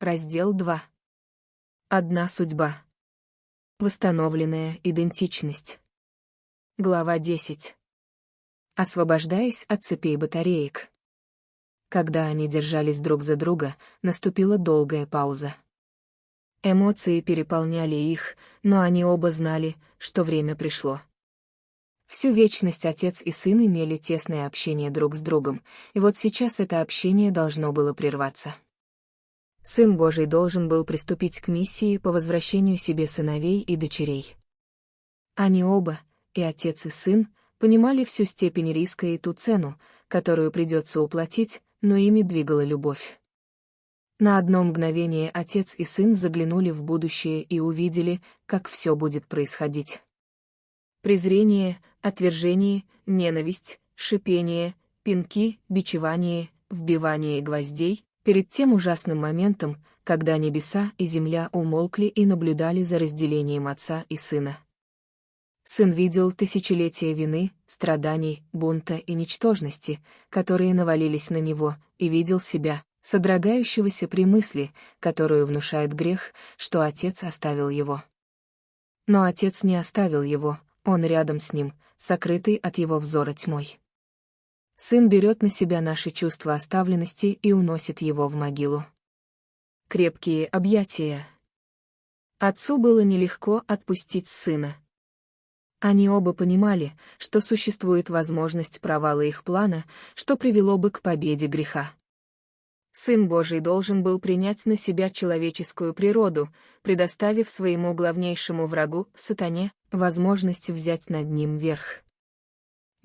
Раздел 2. Одна судьба. Восстановленная идентичность. Глава 10. Освобождаясь от цепей батареек. Когда они держались друг за друга, наступила долгая пауза. Эмоции переполняли их, но они оба знали, что время пришло. Всю вечность отец и сын имели тесное общение друг с другом, и вот сейчас это общение должно было прерваться. Сын Божий должен был приступить к миссии по возвращению себе сыновей и дочерей. Они оба, и отец и сын, понимали всю степень риска и ту цену, которую придется уплатить, но ими двигала любовь. На одно мгновение отец и сын заглянули в будущее и увидели, как все будет происходить. Презрение, отвержение, ненависть, шипение, пинки, бичевание, вбивание гвоздей, перед тем ужасным моментом, когда небеса и земля умолкли и наблюдали за разделением отца и сына. Сын видел тысячелетия вины, страданий, бунта и ничтожности, которые навалились на него, и видел себя, содрогающегося при мысли, которую внушает грех, что отец оставил его. Но отец не оставил его, он рядом с ним, сокрытый от его взора тьмой. Сын берет на себя наши чувства оставленности и уносит его в могилу. Крепкие объятия. Отцу было нелегко отпустить сына. Они оба понимали, что существует возможность провала их плана, что привело бы к победе греха. Сын Божий должен был принять на себя человеческую природу, предоставив своему главнейшему врагу, сатане, возможность взять над ним верх.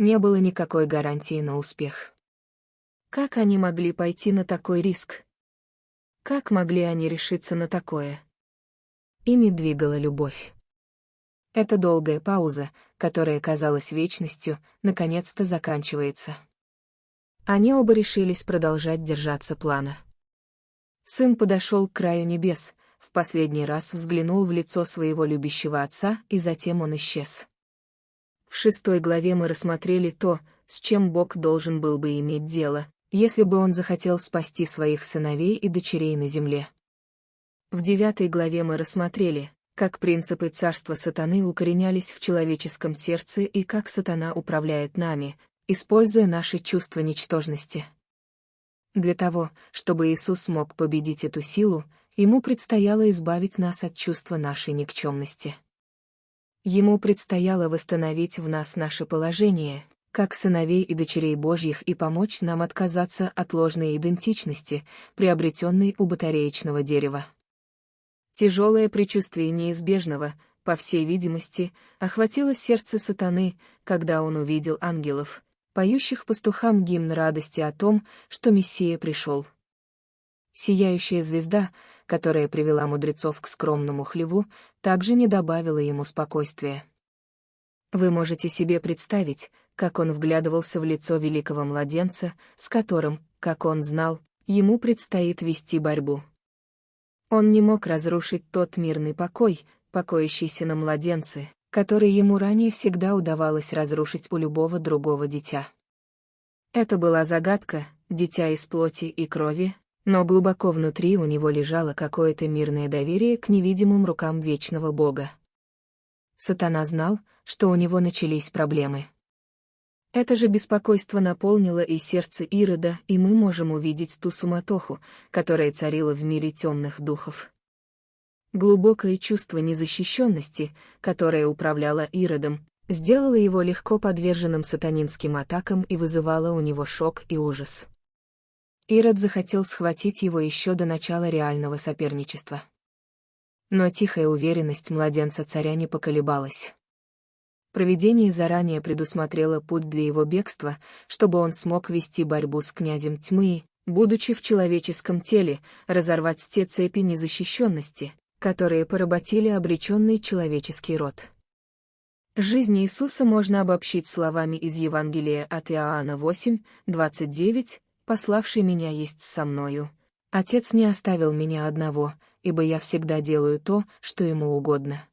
Не было никакой гарантии на успех. Как они могли пойти на такой риск? Как могли они решиться на такое? Ими двигала любовь. Эта долгая пауза, которая казалась вечностью, наконец-то заканчивается. Они оба решились продолжать держаться плана. Сын подошел к краю небес, в последний раз взглянул в лицо своего любящего отца, и затем он исчез. В шестой главе мы рассмотрели то, с чем Бог должен был бы иметь дело, если бы он захотел спасти своих сыновей и дочерей на земле. В девятой главе мы рассмотрели, как принципы царства сатаны укоренялись в человеческом сердце и как сатана управляет нами, используя наши чувства ничтожности. Для того, чтобы Иисус мог победить эту силу, ему предстояло избавить нас от чувства нашей никчемности. Ему предстояло восстановить в нас наше положение, как сыновей и дочерей Божьих и помочь нам отказаться от ложной идентичности, приобретенной у батареечного дерева. Тяжелое предчувствие неизбежного, по всей видимости, охватило сердце сатаны, когда он увидел ангелов, поющих пастухам гимн радости о том, что Мессия пришел. Сияющая звезда, которая привела мудрецов к скромному хлеву, также не добавила ему спокойствия. Вы можете себе представить, как он вглядывался в лицо великого младенца, с которым, как он знал, ему предстоит вести борьбу. Он не мог разрушить тот мирный покой, покоящийся на младенце, который ему ранее всегда удавалось разрушить у любого другого дитя. Это была загадка, дитя из плоти и крови, но глубоко внутри у него лежало какое-то мирное доверие к невидимым рукам вечного Бога. Сатана знал, что у него начались проблемы. Это же беспокойство наполнило и сердце Ирода, и мы можем увидеть ту суматоху, которая царила в мире темных духов. Глубокое чувство незащищенности, которое управляло Иродом, сделало его легко подверженным сатанинским атакам и вызывало у него шок и ужас. Ирод захотел схватить его еще до начала реального соперничества. Но тихая уверенность младенца царя не поколебалась. Провидение заранее предусмотрело путь для его бегства, чтобы он смог вести борьбу с князем тьмы, будучи в человеческом теле, разорвать те цепи незащищенности, которые поработили обреченный человеческий род. Жизнь Иисуса можно обобщить словами из Евангелия от Иоанна 8, 29, «Пославший меня есть со мною. Отец не оставил меня одного, ибо я всегда делаю то, что ему угодно».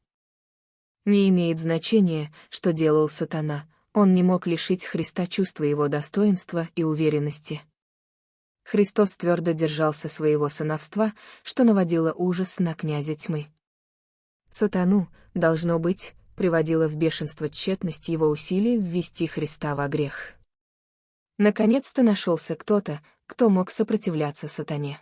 Не имеет значения, что делал сатана, он не мог лишить Христа чувства его достоинства и уверенности. Христос твердо держался своего сыновства, что наводило ужас на князя тьмы. Сатану, должно быть, приводила в бешенство тщетность его усилий ввести Христа во грех. Наконец-то нашелся кто-то, кто мог сопротивляться сатане.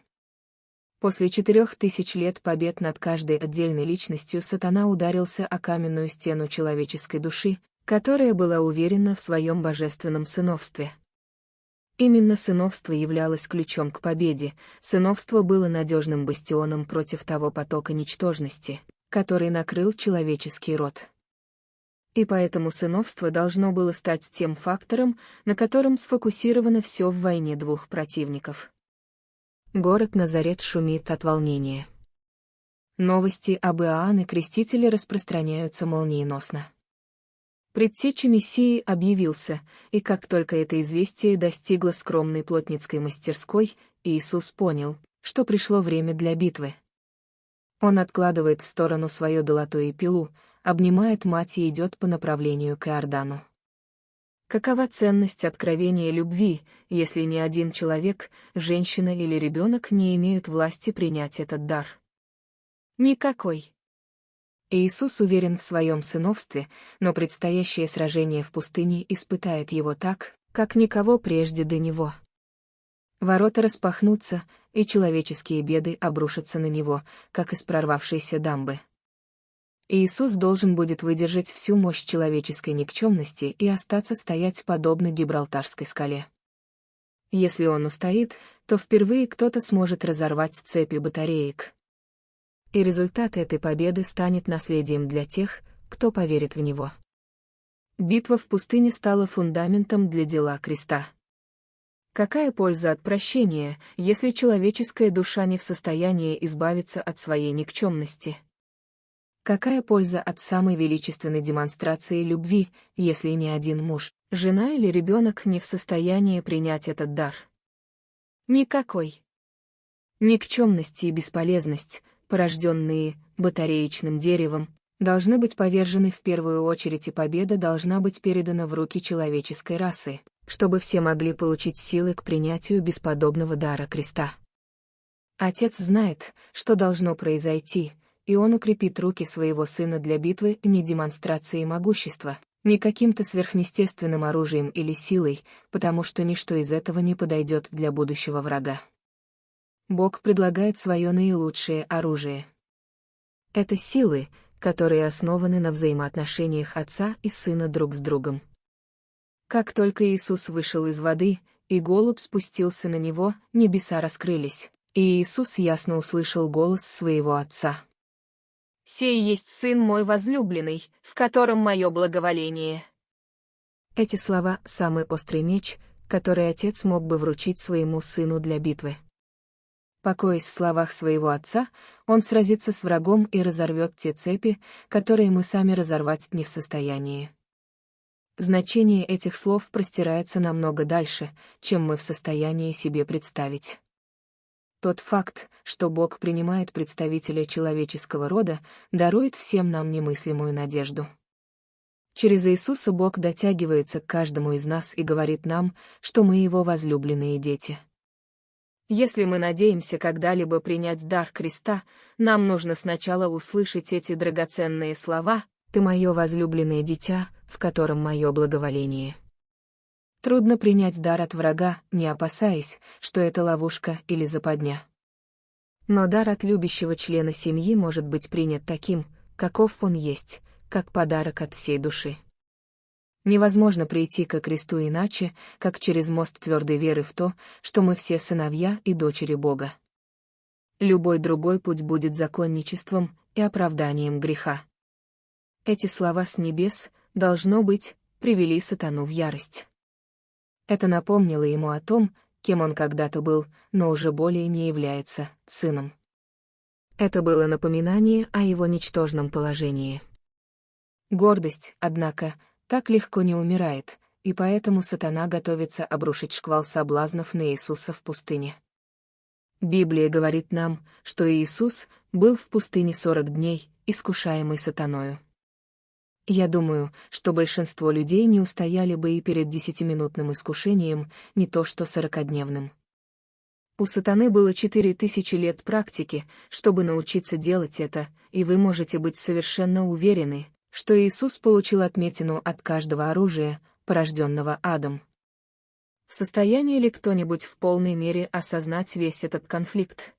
После четырех тысяч лет побед над каждой отдельной личностью сатана ударился о каменную стену человеческой души, которая была уверена в своем божественном сыновстве. Именно сыновство являлось ключом к победе, сыновство было надежным бастионом против того потока ничтожности, который накрыл человеческий род. И поэтому сыновство должно было стать тем фактором, на котором сфокусировано все в войне двух противников. Город Назарет шумит от волнения. Новости об Иоанне Крестителе распространяются молниеносно. Предтеча Мессии объявился, и как только это известие достигло скромной плотницкой мастерской, Иисус понял, что пришло время для битвы. Он откладывает в сторону свое долото и пилу, обнимает мать и идет по направлению к Иордану. Какова ценность откровения любви, если ни один человек, женщина или ребенок не имеют власти принять этот дар? Никакой. Иисус уверен в своем сыновстве, но предстоящее сражение в пустыне испытает его так, как никого прежде до него. Ворота распахнутся, и человеческие беды обрушатся на него, как из прорвавшейся дамбы. Иисус должен будет выдержать всю мощь человеческой никчемности и остаться стоять подобно Гибралтарской скале. Если он устоит, то впервые кто-то сможет разорвать цепи батареек. И результат этой победы станет наследием для тех, кто поверит в него. Битва в пустыне стала фундаментом для дела креста. Какая польза от прощения, если человеческая душа не в состоянии избавиться от своей никчемности? Какая польза от самой величественной демонстрации любви, если ни один муж, жена или ребенок не в состоянии принять этот дар? Никакой. Никчемность и бесполезность, порожденные батареечным деревом, должны быть повержены в первую очередь и победа должна быть передана в руки человеческой расы, чтобы все могли получить силы к принятию бесподобного дара креста. Отец знает, что должно произойти, и он укрепит руки своего сына для битвы не демонстрацией могущества, не каким-то сверхъестественным оружием или силой, потому что ничто из этого не подойдет для будущего врага. Бог предлагает свое наилучшее оружие. Это силы, которые основаны на взаимоотношениях отца и сына друг с другом. Как только Иисус вышел из воды, и голубь спустился на него, небеса раскрылись, и Иисус ясно услышал голос своего отца. «Сей есть сын мой возлюбленный, в котором мое благоволение». Эти слова — самый острый меч, который отец мог бы вручить своему сыну для битвы. Покоясь в словах своего отца, он сразится с врагом и разорвет те цепи, которые мы сами разорвать не в состоянии. Значение этих слов простирается намного дальше, чем мы в состоянии себе представить. Тот факт, что Бог принимает представителя человеческого рода, дарует всем нам немыслимую надежду. Через Иисуса Бог дотягивается к каждому из нас и говорит нам, что мы Его возлюбленные дети. Если мы надеемся когда-либо принять дар креста, нам нужно сначала услышать эти драгоценные слова «Ты мое возлюбленное дитя, в котором мое благоволение». Трудно принять дар от врага, не опасаясь, что это ловушка или западня. Но дар от любящего члена семьи может быть принят таким, каков он есть, как подарок от всей души. Невозможно прийти ко кресту иначе, как через мост твердой веры в то, что мы все сыновья и дочери Бога. Любой другой путь будет законничеством и оправданием греха. Эти слова с небес, должно быть, привели сатану в ярость. Это напомнило ему о том, кем он когда-то был, но уже более не является сыном. Это было напоминание о его ничтожном положении. Гордость, однако, так легко не умирает, и поэтому сатана готовится обрушить шквал соблазнов на Иисуса в пустыне. Библия говорит нам, что Иисус был в пустыне сорок дней, искушаемый сатаною. Я думаю, что большинство людей не устояли бы и перед десятиминутным искушением, не то что сорокодневным. У сатаны было четыре тысячи лет практики, чтобы научиться делать это, и вы можете быть совершенно уверены, что Иисус получил отметину от каждого оружия, порожденного адом. В состоянии ли кто-нибудь в полной мере осознать весь этот конфликт?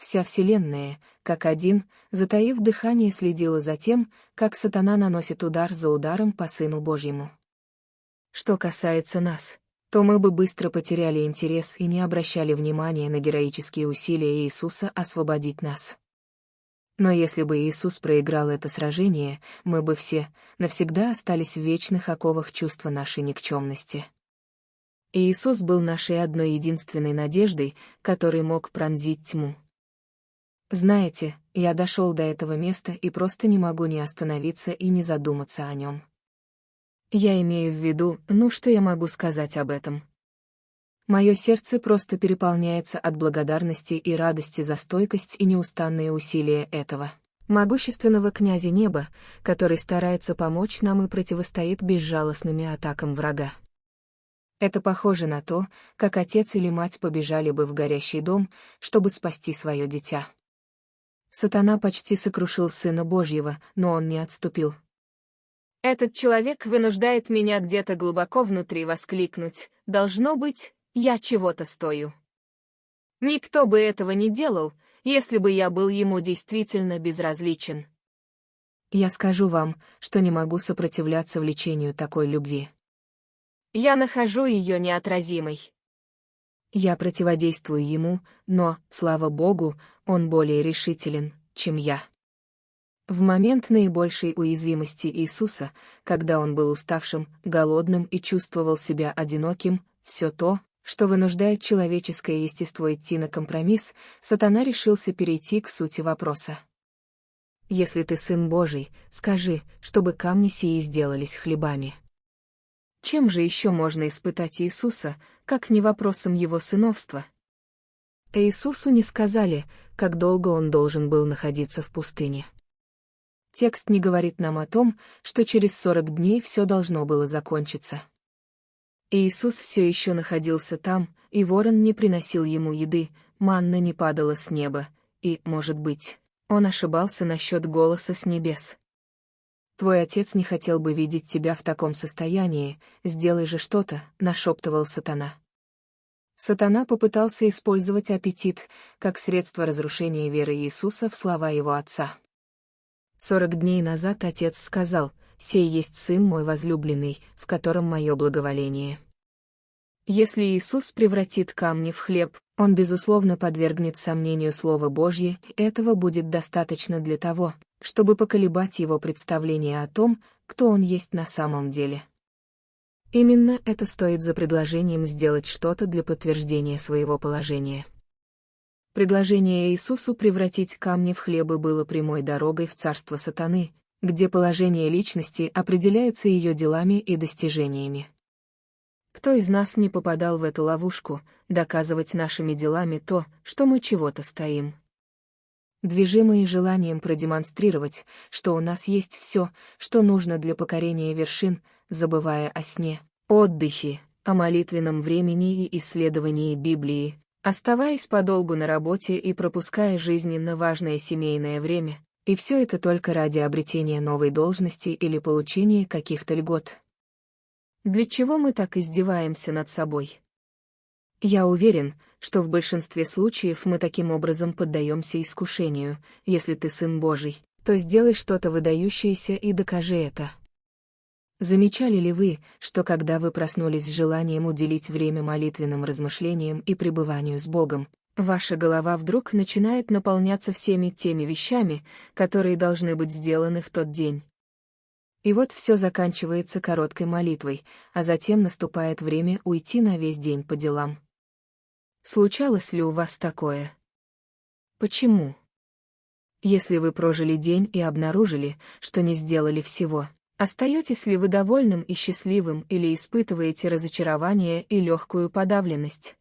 Вся Вселенная, как один, затаив дыхание, следила за тем, как сатана наносит удар за ударом по Сыну Божьему. Что касается нас, то мы бы быстро потеряли интерес и не обращали внимания на героические усилия Иисуса освободить нас. Но если бы Иисус проиграл это сражение, мы бы все навсегда остались в вечных оковах чувства нашей никчемности. Иисус был нашей одной единственной надеждой, который мог пронзить тьму. Знаете, я дошел до этого места и просто не могу не остановиться и не задуматься о нем. Я имею в виду, ну что я могу сказать об этом? Мое сердце просто переполняется от благодарности и радости за стойкость и неустанные усилия этого могущественного князя неба, который старается помочь нам и противостоит безжалостными атакам врага. Это похоже на то, как отец или мать побежали бы в горящий дом, чтобы спасти свое дитя. Сатана почти сокрушил Сына Божьего, но он не отступил. Этот человек вынуждает меня где-то глубоко внутри воскликнуть. Должно быть, я чего-то стою. Никто бы этого не делал, если бы я был ему действительно безразличен. Я скажу вам, что не могу сопротивляться влечению такой любви. Я нахожу ее неотразимой. Я противодействую ему, но, слава Богу, он более решителен, чем я. В момент наибольшей уязвимости Иисуса, когда он был уставшим, голодным и чувствовал себя одиноким, все то, что вынуждает человеческое естество идти на компромисс, сатана решился перейти к сути вопроса. «Если ты сын Божий, скажи, чтобы камни сии сделались хлебами». Чем же еще можно испытать Иисуса, как не вопросом его сыновства? Иисусу не сказали, как долго он должен был находиться в пустыне. Текст не говорит нам о том, что через сорок дней все должно было закончиться. Иисус все еще находился там, и ворон не приносил ему еды, манна не падала с неба, и, может быть, он ошибался насчет голоса с небес. Твой отец не хотел бы видеть тебя в таком состоянии, сделай же что-то, нашептывал сатана. Сатана попытался использовать аппетит как средство разрушения веры Иисуса в слова его отца. Сорок дней назад отец сказал, «Сей есть сын мой возлюбленный, в котором мое благоволение». Если Иисус превратит камни в хлеб, он, безусловно, подвергнет сомнению Слово Божье, этого будет достаточно для того, чтобы поколебать его представление о том, кто он есть на самом деле. Именно это стоит за предложением сделать что-то для подтверждения своего положения. Предложение Иисусу превратить камни в хлебы было прямой дорогой в царство сатаны, где положение личности определяется ее делами и достижениями. Кто из нас не попадал в эту ловушку, доказывать нашими делами то, что мы чего-то стоим? Движимые желанием продемонстрировать, что у нас есть все, что нужно для покорения вершин, забывая о сне, отдыхе, о молитвенном времени и исследовании Библии, оставаясь подолгу на работе и пропуская жизненно важное семейное время, и все это только ради обретения новой должности или получения каких-то льгот. Для чего мы так издеваемся над собой? Я уверен, что в большинстве случаев мы таким образом поддаемся искушению. Если ты сын Божий, то сделай что-то выдающееся и докажи это. Замечали ли вы, что когда вы проснулись с желанием уделить время молитвенным размышлениям и пребыванию с Богом, ваша голова вдруг начинает наполняться всеми теми вещами, которые должны быть сделаны в тот день? И вот все заканчивается короткой молитвой, а затем наступает время уйти на весь день по делам. Случалось ли у вас такое? Почему? Если вы прожили день и обнаружили, что не сделали всего, остаетесь ли вы довольным и счастливым или испытываете разочарование и легкую подавленность?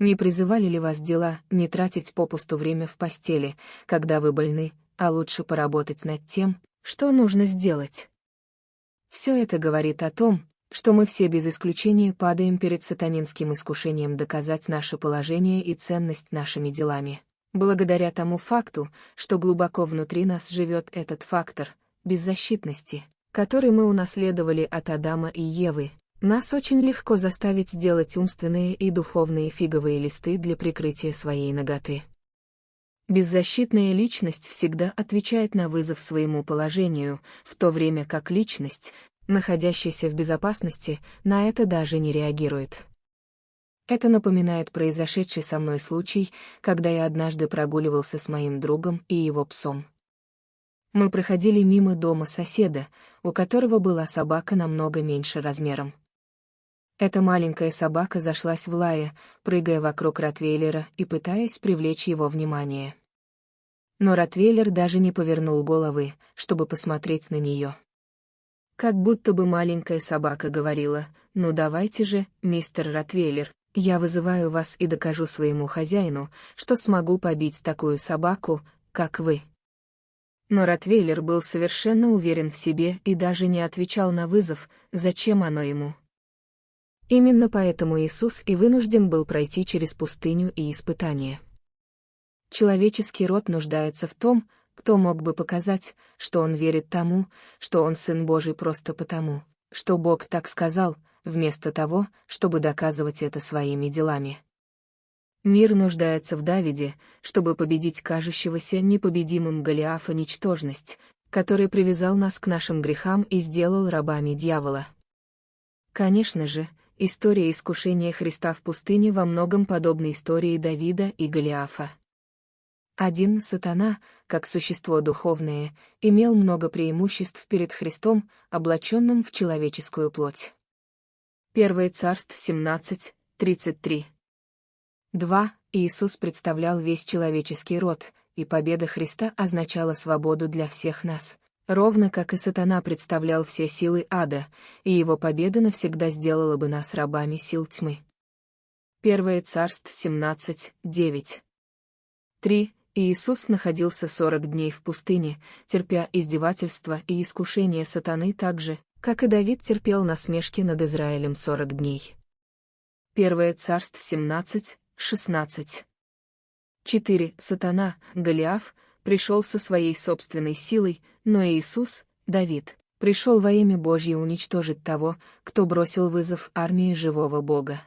Не призывали ли вас дела не тратить попусту время в постели, когда вы больны, а лучше поработать над тем, что нужно сделать? Все это говорит о том, что мы все без исключения падаем перед сатанинским искушением доказать наше положение и ценность нашими делами. Благодаря тому факту, что глубоко внутри нас живет этот фактор беззащитности, который мы унаследовали от Адама и Евы, нас очень легко заставить сделать умственные и духовные фиговые листы для прикрытия своей ноготы. Беззащитная личность всегда отвечает на вызов своему положению, в то время как личность, находящаяся в безопасности, на это даже не реагирует. Это напоминает произошедший со мной случай, когда я однажды прогуливался с моим другом и его псом. Мы проходили мимо дома соседа, у которого была собака намного меньше размером. Эта маленькая собака зашлась в лае, прыгая вокруг Ротвейлера и пытаясь привлечь его внимание. Но Ротвейлер даже не повернул головы, чтобы посмотреть на нее. Как будто бы маленькая собака говорила, «Ну давайте же, мистер Ротвейлер, я вызываю вас и докажу своему хозяину, что смогу побить такую собаку, как вы». Но Ротвейлер был совершенно уверен в себе и даже не отвечал на вызов, зачем оно ему. Именно поэтому Иисус и вынужден был пройти через пустыню и испытания. Человеческий род нуждается в том, кто мог бы показать, что он верит тому, что он Сын Божий просто потому, что Бог так сказал, вместо того, чтобы доказывать это своими делами. Мир нуждается в Давиде, чтобы победить кажущегося непобедимым Голиафа ничтожность, который привязал нас к нашим грехам и сделал рабами дьявола. Конечно же, история искушения Христа в пустыне во многом подобна истории Давида и Голиафа. Один сатана, как существо духовное, имел много преимуществ перед Христом, облаченным в человеческую плоть. Первое царство 17, 33. 2. Иисус представлял весь человеческий род, и победа Христа означала свободу для всех нас, ровно как и сатана представлял все силы ада, и его победа навсегда сделала бы нас рабами сил тьмы. Первое царство 17, 9. 3. Иисус находился сорок дней в пустыне, терпя издевательства и искушения сатаны так же, как и Давид терпел насмешки над Израилем сорок дней. Первое царство 17, 16. 4. Сатана, Голиаф, пришел со своей собственной силой, но Иисус, Давид, пришел во имя Божье уничтожить того, кто бросил вызов армии живого Бога.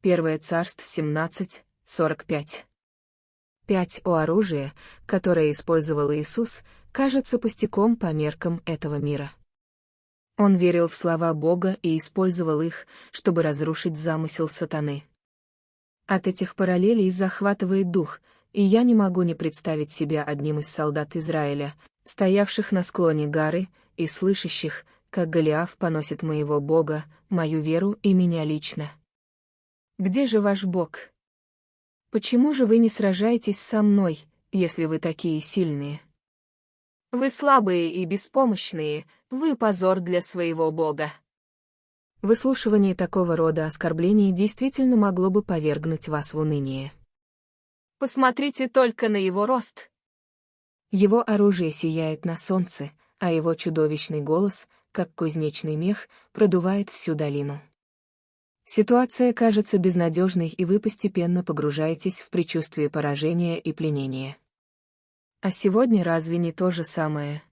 Первое царство 17, 45. 5. О оружие, которое использовал Иисус, кажется пустяком по меркам этого мира. Он верил в слова Бога и использовал их, чтобы разрушить замысел сатаны. От этих параллелей захватывает дух, и я не могу не представить себя одним из солдат Израиля, стоявших на склоне горы и слышащих, как Голиаф поносит моего Бога, мою веру и меня лично. Где же ваш Бог? Почему же вы не сражаетесь со мной, если вы такие сильные? Вы слабые и беспомощные, вы позор для своего Бога. Выслушивание такого рода оскорблений действительно могло бы повергнуть вас в уныние. Посмотрите только на его рост. Его оружие сияет на солнце, а его чудовищный голос, как кузнечный мех, продувает всю долину. Ситуация кажется безнадежной, и вы постепенно погружаетесь в предчувствие поражения и пленения. А сегодня разве не то же самое?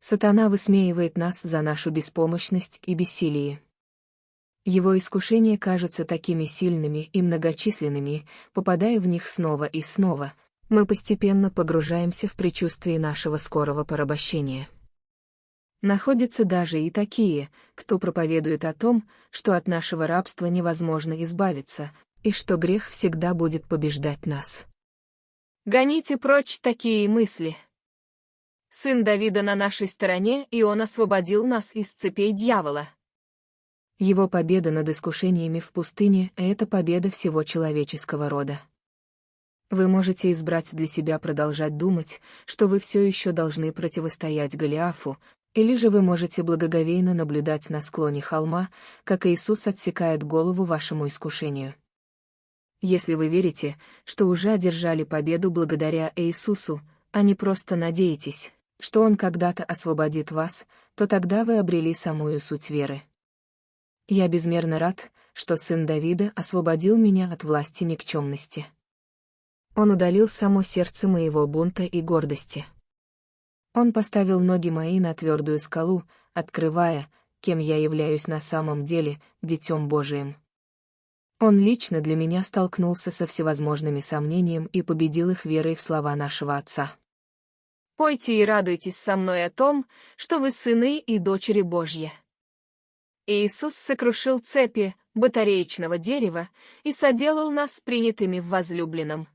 Сатана высмеивает нас за нашу беспомощность и бессилие. Его искушения кажутся такими сильными и многочисленными, попадая в них снова и снова, мы постепенно погружаемся в предчувствие нашего скорого порабощения. Находятся даже и такие, кто проповедует о том, что от нашего рабства невозможно избавиться, и что грех всегда будет побеждать нас. Гоните прочь такие мысли. Сын Давида на нашей стороне, и он освободил нас из цепей дьявола. Его победа над искушениями в пустыне — это победа всего человеческого рода. Вы можете избрать для себя продолжать думать, что вы все еще должны противостоять Голиафу, или же вы можете благоговейно наблюдать на склоне холма, как Иисус отсекает голову вашему искушению. Если вы верите, что уже одержали победу благодаря Иисусу, а не просто надеетесь, что Он когда-то освободит вас, то тогда вы обрели самую суть веры. Я безмерно рад, что сын Давида освободил меня от власти никчемности. Он удалил само сердце моего бунта и гордости. Он поставил ноги мои на твердую скалу, открывая, кем я являюсь на самом деле, Детем Божиим. Он лично для меня столкнулся со всевозможными сомнениями и победил их верой в слова нашего Отца. Пойте и радуйтесь со мной о том, что вы сыны и дочери Божьи. Иисус сокрушил цепи батареечного дерева и соделал нас принятыми в возлюбленном.